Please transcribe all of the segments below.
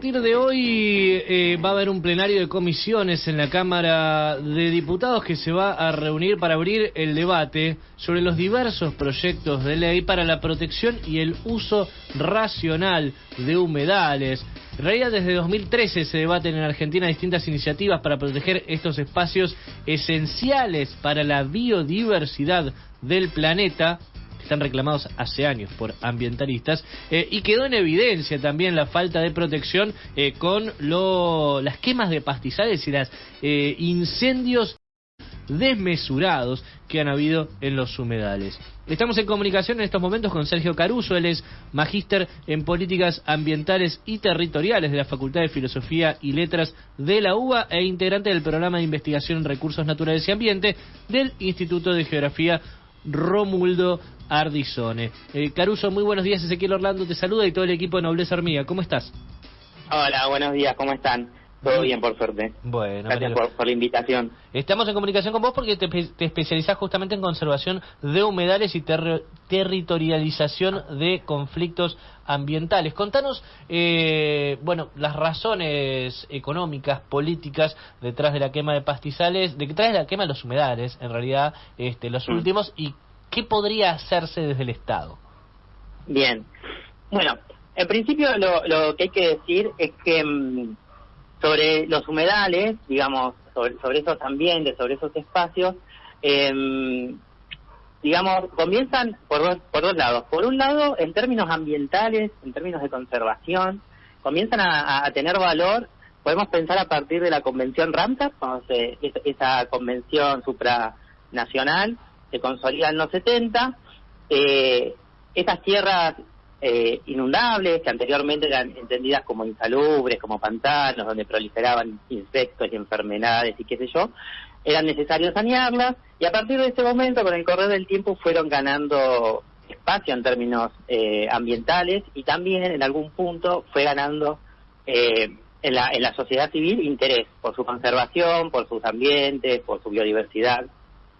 partir de hoy eh, va a haber un plenario de comisiones en la Cámara de Diputados que se va a reunir para abrir el debate sobre los diversos proyectos de ley para la protección y el uso racional de humedales. En realidad, desde 2013 se debaten en Argentina distintas iniciativas para proteger estos espacios esenciales para la biodiversidad del planeta están reclamados hace años por ambientalistas eh, y quedó en evidencia también la falta de protección eh, con lo, las quemas de pastizales y los eh, incendios desmesurados que han habido en los humedales. Estamos en comunicación en estos momentos con Sergio Caruso, él es magíster en políticas ambientales y territoriales de la Facultad de Filosofía y Letras de la UBA e integrante del programa de investigación en recursos naturales y ambiente del Instituto de Geografía Romuldo Ardizone. Eh, Caruso, muy buenos días. Ezequiel Orlando te saluda y todo el equipo de Nobleza Hormiga. ¿Cómo estás? Hola, buenos días. ¿Cómo están? Todo bien, por suerte. Bueno, gracias por, la invitación. Estamos en comunicación con vos porque te, te especializás justamente en conservación de humedales y territorialización de conflictos ambientales. Contanos, eh, bueno, las razones económicas, políticas detrás de la quema de pastizales, detrás de la quema de los humedales, en realidad, este, los mm. últimos, y qué podría hacerse desde el Estado. Bien. Bueno, en principio lo, lo que hay que decir es que mm, sobre los humedales, digamos, sobre, sobre esos ambientes, sobre esos espacios, eh, digamos, comienzan por dos, por dos lados. Por un lado, en términos ambientales, en términos de conservación, comienzan a, tener valor. Podemos pensar a partir de la convención Ramsar, esa convención supranacional se consolida en los 70. Eh, esas tierras eh, inundables, que anteriormente eran entendidas como insalubres, como pantanos, donde proliferaban insectos y enfermedades y qué sé yo, eran necesarios sanearlas y a partir de ese momento, con el correr del tiempo, fueron ganando espacio en términos eh, ambientales y también en algún punto fue ganando eh, en, la, en la sociedad civil interés por su conservación, por sus ambientes, por su biodiversidad,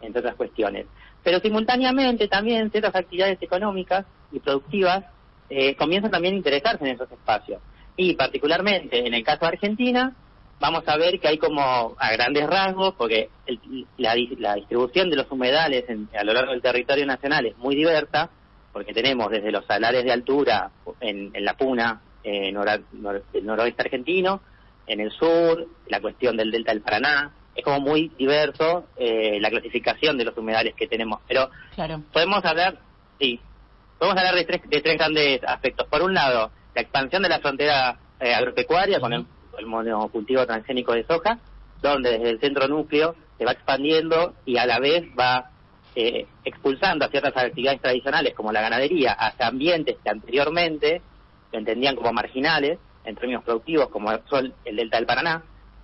entre otras cuestiones. Pero simultáneamente también ciertas actividades económicas y productivas eh, comienzan también a interesarse en esos espacios. Y particularmente en el caso de Argentina, vamos a ver que hay como a grandes rasgos, porque la, distribución de los humedales a lo largo del territorio nacional es muy diversa, porque tenemos desde los salares de altura en, la Puna, en el noroeste argentino, en el sur, la cuestión del delta del Paraná, es como muy diverso eh, la clasificación de los humedales que tenemos. Pero podemos hablar, sí, Vamos a hablar de tres, de tres grandes aspectos. Por un lado, la expansión de la frontera eh, agropecuaria con el, monocultivo transgénico de soja, donde desde el centro núcleo se va expandiendo y a la vez va eh, expulsando a ciertas actividades tradicionales como la ganadería hacia ambientes que anteriormente se entendían como marginales en términos productivos como son el delta del Paraná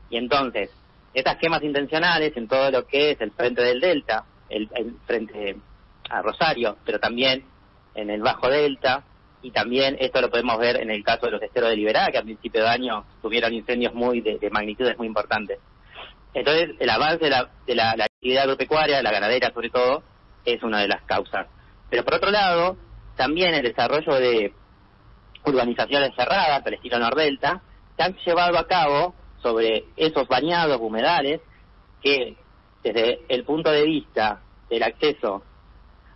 y entonces estas quemas intencionales en todo lo que es el frente del delta el frente a Rosario pero también en el Bajo Delta, y también esto lo podemos ver en el caso de los esteros de Liberá, que a principio de año tuvieron incendios muy de, magnitudes muy importantes. Entonces, el avance de, la, de la, actividad agropecuaria, la ganadera sobre todo, es una de las causas. Pero por otro lado, también el desarrollo de urbanizaciones cerradas, al estilo Nordelta, se han llevado a cabo sobre esos bañados humedales que desde el punto de vista del acceso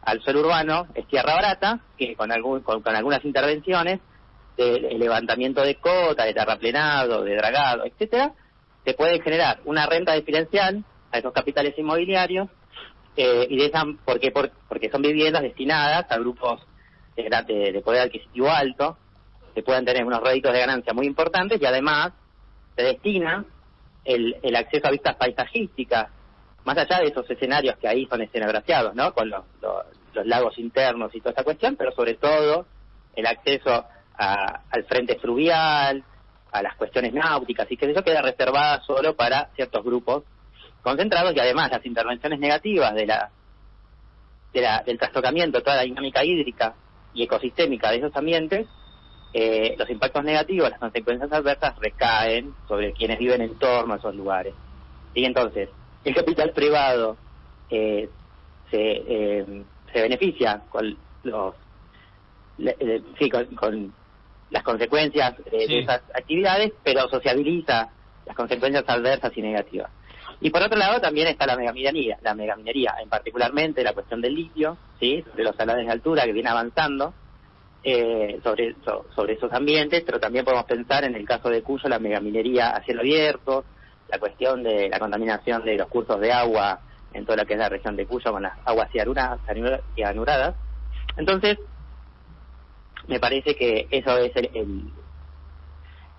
al suelo urbano es tierra barata, que con, algún, con, algunas intervenciones de, levantamiento de cota, de terraplenado, de dragado, etcétera, se puede generar una renta diferencial a esos capitales inmobiliarios eh, y de esa, porque, porque son viviendas destinadas a grupos de, de, poder adquisitivo alto que puedan tener unos réditos de ganancia muy importantes y además se destina el, el acceso a vistas paisajísticas más allá de esos escenarios que ahí son escenografiados, ¿no? Con los, lagos internos y toda esa cuestión, pero sobre todo el acceso al frente fluvial, a las cuestiones náuticas y que eso queda reservada solo para ciertos grupos concentrados y además las intervenciones negativas de la, de la del trastocamiento, toda la dinámica hídrica y ecosistémica de esos ambientes, eh, los impactos negativos, las consecuencias adversas recaen sobre quienes viven en torno a esos lugares. Y entonces, el capital privado eh, se, eh, se beneficia con los sí, con, las consecuencias de esas actividades, pero sociabiliza las consecuencias adversas y negativas. Y por otro lado también está la megaminería, la megaminería, en particularmente la cuestión del litio, ¿sí? de los salares de altura que viene avanzando eh, sobre, sobre esos ambientes, pero también podemos pensar en el caso de Cuyo la megaminería a cielo abierto, la cuestión de la contaminación de los cursos de agua en toda lo que es la región de Cuyo con las aguas cianuradas. Entonces, me parece que eso es el,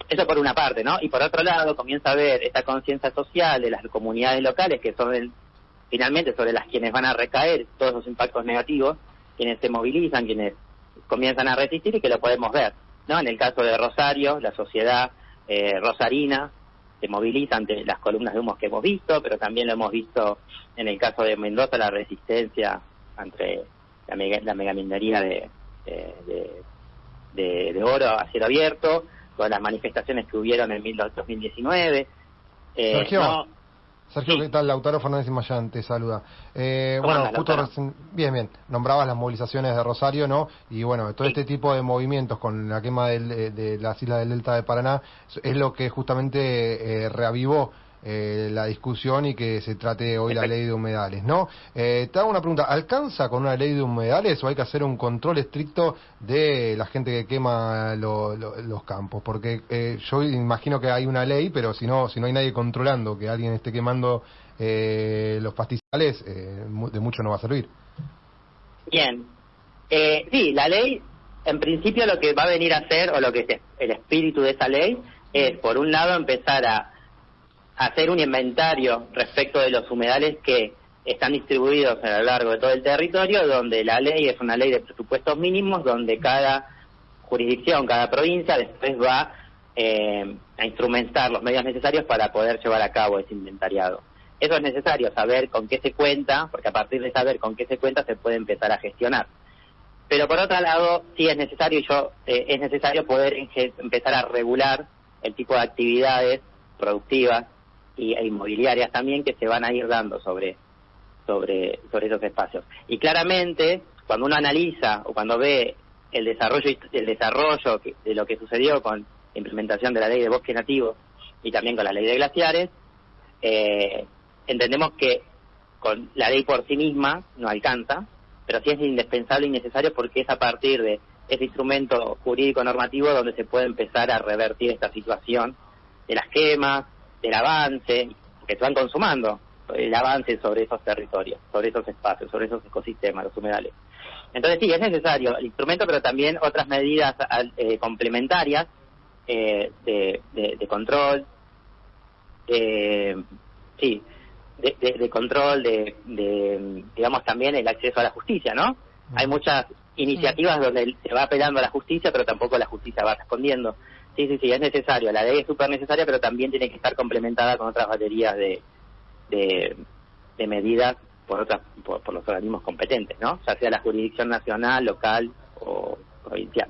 eso por una parte, ¿no? Y por otro lado, comienza a ver esta conciencia social de las comunidades locales, que son finalmente sobre las quienes van a recaer todos los impactos negativos, quienes se movilizan, quienes comienzan a resistir y que lo podemos ver, ¿no? En el caso de Rosario, la sociedad eh, rosarina se moviliza ante las columnas de humo que hemos visto, pero también lo hemos visto en el caso de Mendoza, la resistencia ante la, la megaminería de, de, de, de oro a cielo abierto, con las manifestaciones que hubieron en 2019. Eh, Sergio, Sergio ¿qué tal? Lautaro Fernández Mayán te saluda. Eh, bueno, justo bien, bien, nombrabas las movilizaciones de Rosario, ¿no? Y bueno, todo este tipo de movimientos con la quema del, de, las islas del Delta de Paraná es lo que justamente eh, reavivó eh, la discusión y que se trate hoy la ley de humedales, ¿no? Eh, te hago una pregunta, ¿alcanza con una ley de humedales o hay que hacer un control estricto de la gente que quema los campos? Porque eh, yo imagino que hay una ley, pero si no, si no hay nadie controlando que alguien esté quemando eh, los pastizales, de mucho no va a servir. Bien, sí, la ley en principio lo que va a venir a hacer, o lo que es el espíritu de esa ley, es, por un lado, empezar a hacer un inventario respecto de los humedales que están distribuidos a lo largo de todo el territorio, donde la ley es una ley de presupuestos mínimos, donde cada jurisdicción, cada provincia después va eh, a instrumentar los medios necesarios para poder llevar a cabo ese inventariado. Eso es necesario, saber con qué se cuenta, porque a partir de saber con qué se cuenta se puede empezar a gestionar. Pero por otro lado, sí es necesario, yo, eh, es necesario poder empezar a regular el tipo de actividades productivas y, e inmobiliarias también que se van a ir dando sobre, sobre, sobre esos espacios. Y claramente, cuando uno analiza o cuando ve el desarrollo, el desarrollo de lo que sucedió con la implementación de la ley de bosque nativo y también con la ley de glaciares, eh, entendemos que con la ley por sí misma no alcanza, pero sí es indispensable y necesario porque es a partir de ese instrumento jurídico normativo donde se puede empezar a revertir esta situación de las quemas, del avance que se van consumando, el avance sobre esos territorios, sobre esos espacios, sobre esos ecosistemas, los humedales. Entonces sí, es necesario el instrumento, pero también otras medidas eh, complementarias eh, de, de, control, sí, de, control, de, digamos también el acceso a la justicia, ¿no? Hay muchas iniciativas donde se va apelando a la justicia, pero tampoco la justicia va respondiendo. Sí, sí, sí, es necesario. La ley es súper necesaria, pero también tiene que estar complementada con otras baterías de, de, medidas por, otras, por, por los organismos competentes, ¿no? Ya sea la jurisdicción nacional, local o provincial.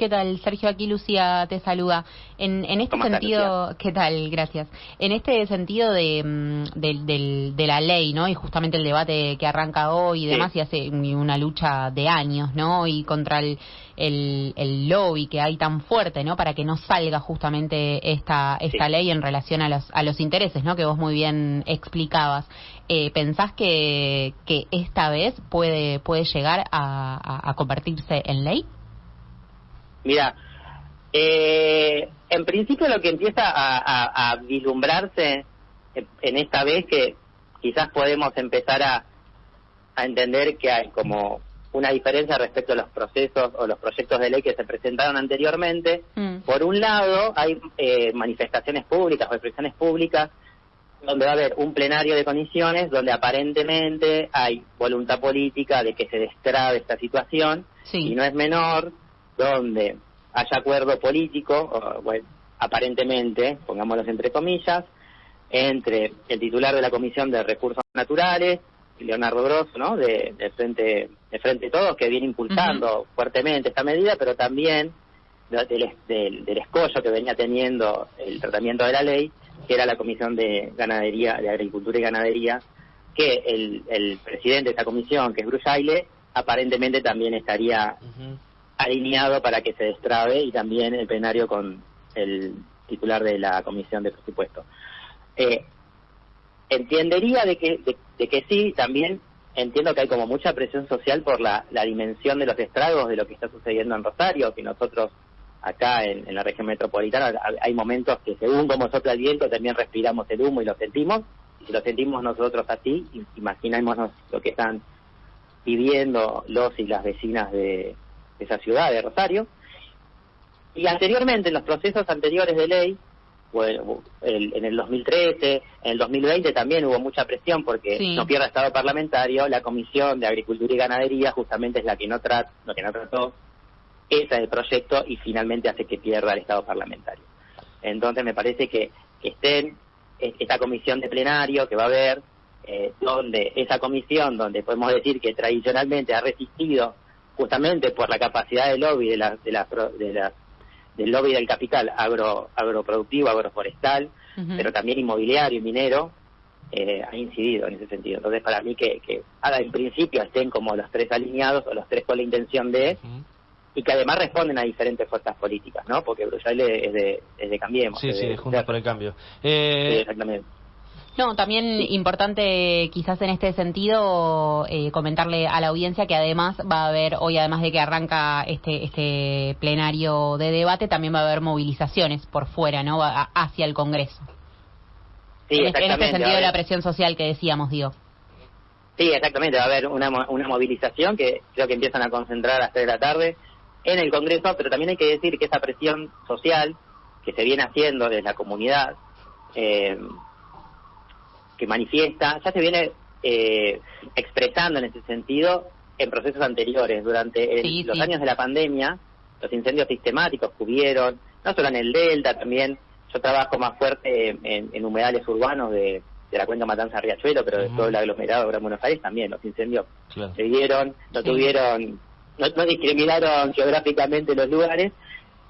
¿Qué tal? Sergio, aquí Lucía te saluda. En, en este sentido, ¿qué tal? Gracias. En este sentido de, mm, de, la ley, ¿no? Y justamente el debate que arranca hoy y demás, y hace una lucha de años, ¿no? Y contra el, el, lobby que hay tan fuerte, ¿no? Para que no salga justamente esta, esta ley en relación a los, a los intereses, ¿no? Que vos muy bien explicabas. Eh, ¿Pensás que, que esta vez puede, puede llegar a convertirse en ley? Mira, eh, en principio lo que empieza a, vislumbrarse en esta vez que quizás podemos empezar a, entender que hay como una diferencia respecto a los procesos o los proyectos de ley que se presentaron anteriormente. Mm. Por un lado, hay eh, manifestaciones públicas o expresiones públicas donde va a haber un plenario de comisiones donde aparentemente hay voluntad política de que se destrabe esta situación y no es menor donde haya acuerdo político, bueno, aparentemente, pongámoslos entre comillas, entre el titular de la Comisión de Recursos Naturales, Leonardo Grosso, ¿no? De, frente de frente todos que viene impulsando fuertemente esta medida, pero también del, del, escollo que venía teniendo el tratamiento de la ley, que era la Comisión de Ganadería, de Agricultura y Ganadería, que el, el presidente de esa comisión, que es Brujaile, aparentemente también estaría alineado para que se destrabe y también el plenario con el titular de la Comisión de Presupuesto. Eh, entendería de que, de, que sí, también entiendo que hay como mucha presión social por la, dimensión de los estragos de lo que está sucediendo en Rosario, que nosotros acá en, la región metropolitana hay momentos que según como sopla el viento también respiramos el humo y lo sentimos, y si lo sentimos nosotros así, imaginémonos lo que están viviendo los y las vecinas de esa ciudad, de Rosario. Y anteriormente, en los procesos anteriores de ley, bueno, en el 2013, en el 2020 también hubo mucha presión porque no pierda estado parlamentario, la Comisión de Agricultura y Ganadería justamente es la que no, trata, lo que no trató ese el proyecto y finalmente hace que pierda el estado parlamentario. Entonces me parece que, que estén esta comisión de plenario que va a haber, eh, donde esa comisión, donde podemos decir que tradicionalmente ha resistido justamente por la capacidad de lobby de la, de la, de la del lobby del capital agro, agroproductivo, agroforestal, pero también inmobiliario y minero, eh, ha incidido en ese sentido. Entonces, para mí que, que ahora en principio estén como los tres alineados o los tres con la intención de, y que además responden a diferentes fuerzas políticas, ¿no? Porque Bruselas es de, es de Cambiemos. Sí, sí, de, Juntos por el Cambio. Eh... Sí, exactamente. No, también importante quizás en este sentido eh, comentarle a la audiencia que además va a haber, hoy además de que arranca este, este plenario de debate, también va a haber movilizaciones por fuera, ¿no? hacia el Congreso. Sí, en, este, en este sentido de la presión social que decíamos, digo. Sí, exactamente, va a haber una, una movilización que creo que empiezan a concentrar a las 3 de la tarde en el Congreso, pero también hay que decir que esa presión social que se viene haciendo desde la comunidad, eh, que manifiesta, ya se viene eh, expresando en ese sentido en procesos anteriores. Durante los años de la pandemia, los incendios sistemáticos que hubieron, no solo en el Delta, también yo trabajo más fuerte en, humedales urbanos de, la cuenca Matanza Riachuelo, pero de todo el aglomerado de Gran Buenos Aires también, los incendios se dieron, no tuvieron, no discriminaron geográficamente los lugares,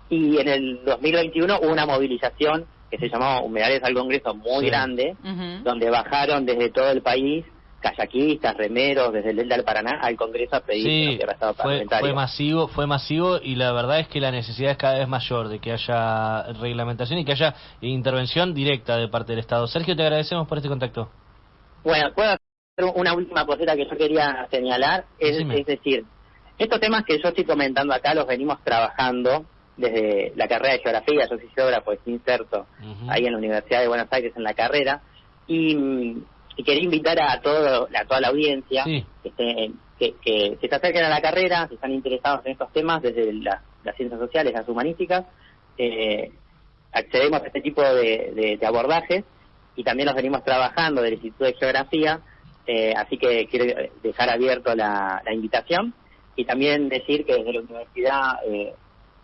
y en el 2021 hubo una movilización que se llamó Humedales al Congreso muy grande, donde bajaron desde todo el país kayakistas, remeros, desde el Delta del Paraná al Congreso a pedir sí, fue, fue masivo, fue masivo y la verdad es que la necesidad es cada vez mayor de que haya reglamentación y que haya intervención directa de parte del Estado. Sergio, te agradecemos por este contacto. Bueno, puedo hacer una última cosita que yo quería señalar, es, es decir, estos temas que yo estoy comentando acá los venimos trabajando desde la carrera de geografía, yo soy geógrafo, estoy inserto ahí en la Universidad de Buenos Aires en la carrera, y, quería invitar a todo a toda la audiencia que, que, se acerquen a la carrera, si están interesados en estos temas desde las ciencias sociales, las humanísticas, eh, accedemos a este tipo de, abordajes y también los venimos trabajando del Instituto de Geografía, eh, así que quiero dejar abierto la, invitación y también decir que desde la universidad eh,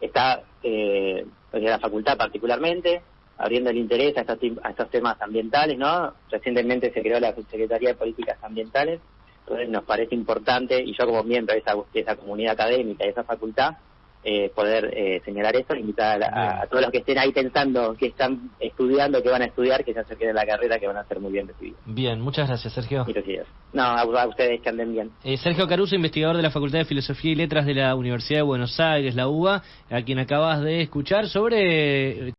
está eh, la facultad particularmente abriendo el interés a estos, a estos temas ambientales, ¿no? Recientemente se creó la Secretaría de Políticas Ambientales, entonces nos parece importante, y yo como miembro de esa, de esa comunidad académica, de esa facultad, eh, poder eh, señalar esto, invitar a, todos los que estén ahí pensando que están estudiando, que van a estudiar, que se acerquen a la carrera, que van a ser muy bien recibidos. Bien, muchas gracias, Sergio. No, a, ustedes que anden bien. Eh, Sergio Caruso, investigador de la Facultad de Filosofía y Letras de la Universidad de Buenos Aires, la UBA, a quien acabas de escuchar sobre